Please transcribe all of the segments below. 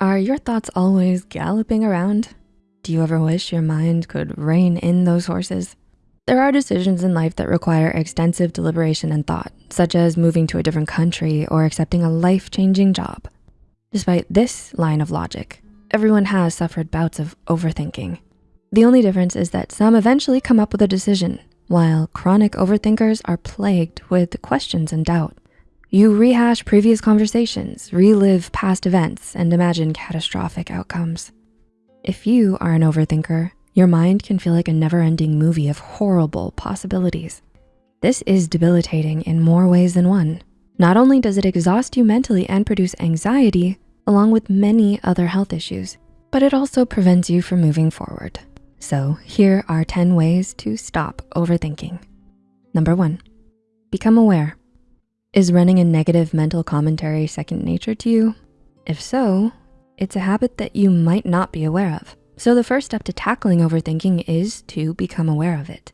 Are your thoughts always galloping around? Do you ever wish your mind could rein in those horses? There are decisions in life that require extensive deliberation and thought, such as moving to a different country or accepting a life-changing job. Despite this line of logic, everyone has suffered bouts of overthinking. The only difference is that some eventually come up with a decision, while chronic overthinkers are plagued with questions and doubt. You rehash previous conversations, relive past events, and imagine catastrophic outcomes. If you are an overthinker, your mind can feel like a never-ending movie of horrible possibilities. This is debilitating in more ways than one. Not only does it exhaust you mentally and produce anxiety, along with many other health issues, but it also prevents you from moving forward. So here are 10 ways to stop overthinking. Number one, become aware. Is running a negative mental commentary second nature to you? If so, it's a habit that you might not be aware of. So the first step to tackling overthinking is to become aware of it.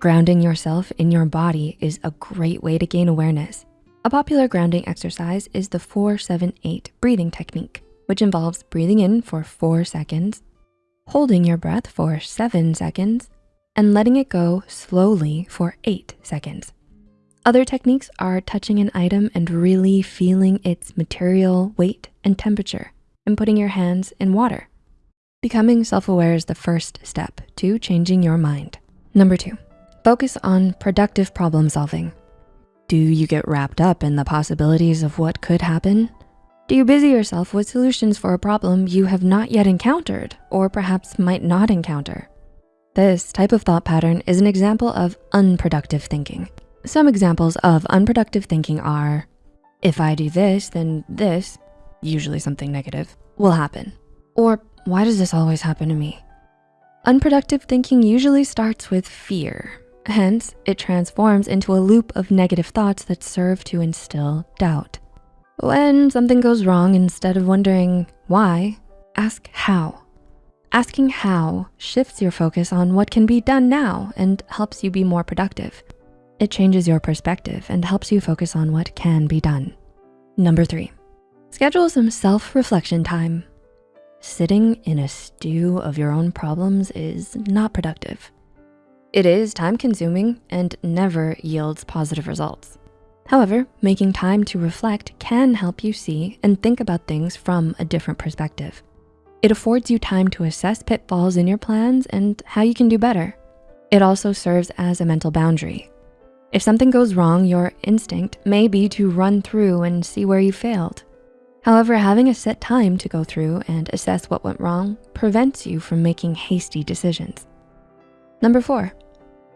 Grounding yourself in your body is a great way to gain awareness. A popular grounding exercise is the 478 breathing technique, which involves breathing in for four seconds, holding your breath for seven seconds, and letting it go slowly for eight seconds. Other techniques are touching an item and really feeling its material, weight, and temperature, and putting your hands in water. Becoming self-aware is the first step to changing your mind. Number two, focus on productive problem solving. Do you get wrapped up in the possibilities of what could happen? Do you busy yourself with solutions for a problem you have not yet encountered or perhaps might not encounter? This type of thought pattern is an example of unproductive thinking. Some examples of unproductive thinking are, if I do this, then this, usually something negative, will happen. Or why does this always happen to me? Unproductive thinking usually starts with fear. Hence, it transforms into a loop of negative thoughts that serve to instill doubt. When something goes wrong, instead of wondering why, ask how. Asking how shifts your focus on what can be done now and helps you be more productive. It changes your perspective and helps you focus on what can be done. Number three, schedule some self-reflection time. Sitting in a stew of your own problems is not productive. It is time consuming and never yields positive results. However, making time to reflect can help you see and think about things from a different perspective. It affords you time to assess pitfalls in your plans and how you can do better. It also serves as a mental boundary if something goes wrong, your instinct may be to run through and see where you failed. However, having a set time to go through and assess what went wrong prevents you from making hasty decisions. Number four,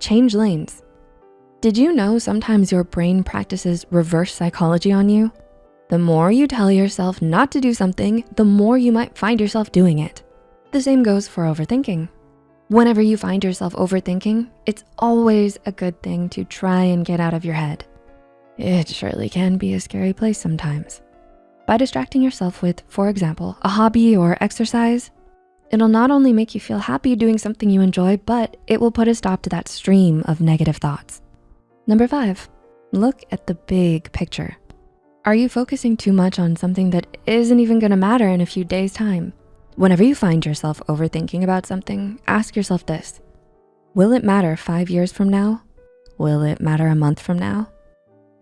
change lanes. Did you know sometimes your brain practices reverse psychology on you? The more you tell yourself not to do something, the more you might find yourself doing it. The same goes for overthinking. Whenever you find yourself overthinking, it's always a good thing to try and get out of your head. It surely can be a scary place sometimes. By distracting yourself with, for example, a hobby or exercise, it'll not only make you feel happy doing something you enjoy, but it will put a stop to that stream of negative thoughts. Number five, look at the big picture. Are you focusing too much on something that isn't even gonna matter in a few days time? Whenever you find yourself overthinking about something, ask yourself this. Will it matter five years from now? Will it matter a month from now?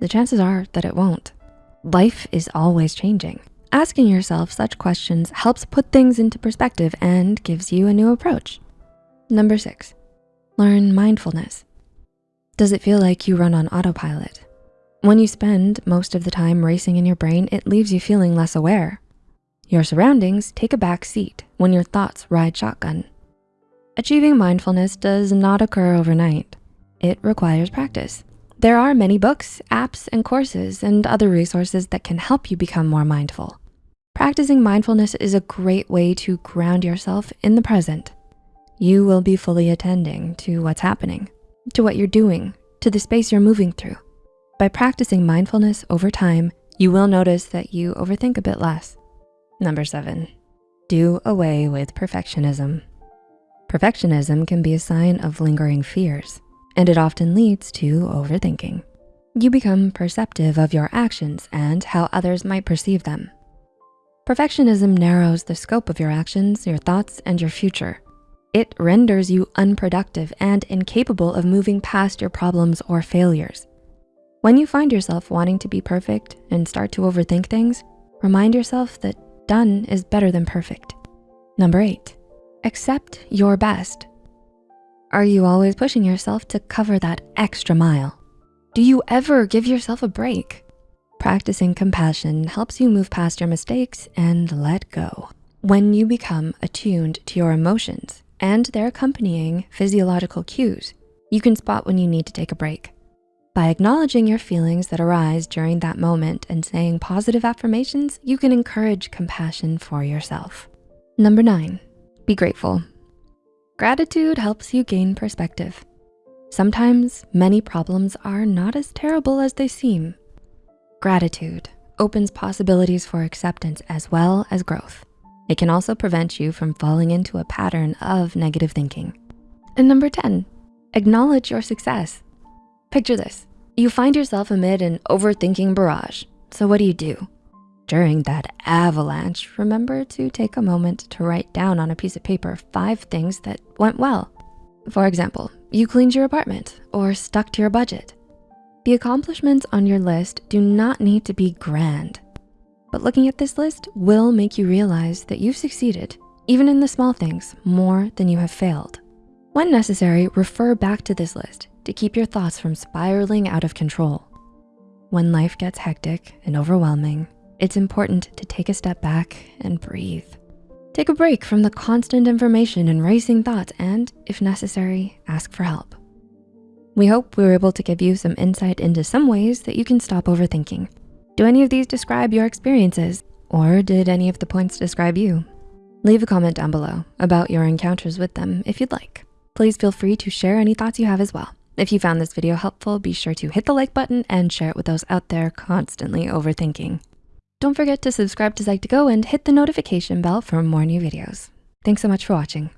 The chances are that it won't. Life is always changing. Asking yourself such questions helps put things into perspective and gives you a new approach. Number six, learn mindfulness. Does it feel like you run on autopilot? When you spend most of the time racing in your brain, it leaves you feeling less aware. Your surroundings take a back seat when your thoughts ride shotgun. Achieving mindfulness does not occur overnight. It requires practice. There are many books, apps, and courses and other resources that can help you become more mindful. Practicing mindfulness is a great way to ground yourself in the present. You will be fully attending to what's happening, to what you're doing, to the space you're moving through. By practicing mindfulness over time, you will notice that you overthink a bit less. Number seven, do away with perfectionism. Perfectionism can be a sign of lingering fears, and it often leads to overthinking. You become perceptive of your actions and how others might perceive them. Perfectionism narrows the scope of your actions, your thoughts, and your future. It renders you unproductive and incapable of moving past your problems or failures. When you find yourself wanting to be perfect and start to overthink things, remind yourself that done is better than perfect. Number eight, accept your best. Are you always pushing yourself to cover that extra mile? Do you ever give yourself a break? Practicing compassion helps you move past your mistakes and let go. When you become attuned to your emotions and their accompanying physiological cues, you can spot when you need to take a break. By acknowledging your feelings that arise during that moment and saying positive affirmations, you can encourage compassion for yourself. Number nine, be grateful. Gratitude helps you gain perspective. Sometimes many problems are not as terrible as they seem. Gratitude opens possibilities for acceptance as well as growth. It can also prevent you from falling into a pattern of negative thinking. And number 10, acknowledge your success. Picture this, you find yourself amid an overthinking barrage. So what do you do? During that avalanche, remember to take a moment to write down on a piece of paper five things that went well. For example, you cleaned your apartment or stuck to your budget. The accomplishments on your list do not need to be grand, but looking at this list will make you realize that you've succeeded, even in the small things, more than you have failed. When necessary, refer back to this list to keep your thoughts from spiraling out of control. When life gets hectic and overwhelming, it's important to take a step back and breathe. Take a break from the constant information and racing thoughts and, if necessary, ask for help. We hope we were able to give you some insight into some ways that you can stop overthinking. Do any of these describe your experiences? Or did any of the points describe you? Leave a comment down below about your encounters with them if you'd like. Please feel free to share any thoughts you have as well. If you found this video helpful, be sure to hit the like button and share it with those out there constantly overthinking. Don't forget to subscribe to Psych2Go and hit the notification bell for more new videos. Thanks so much for watching.